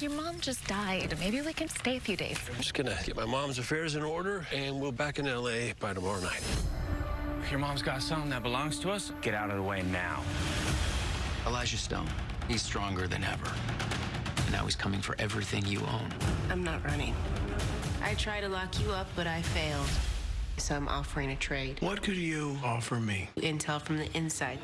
Your mom just died. Maybe we can stay a few days. I'm just gonna get my mom's affairs in order, and we'll back in LA by tomorrow night. Your mom's got something that belongs to us. Get out of the way now. Elijah Stone, he's stronger than ever. And now he's coming for everything you own. I'm not running. I tried to lock you up, but I failed. So I'm offering a trade. What could you offer me? Intel from the inside.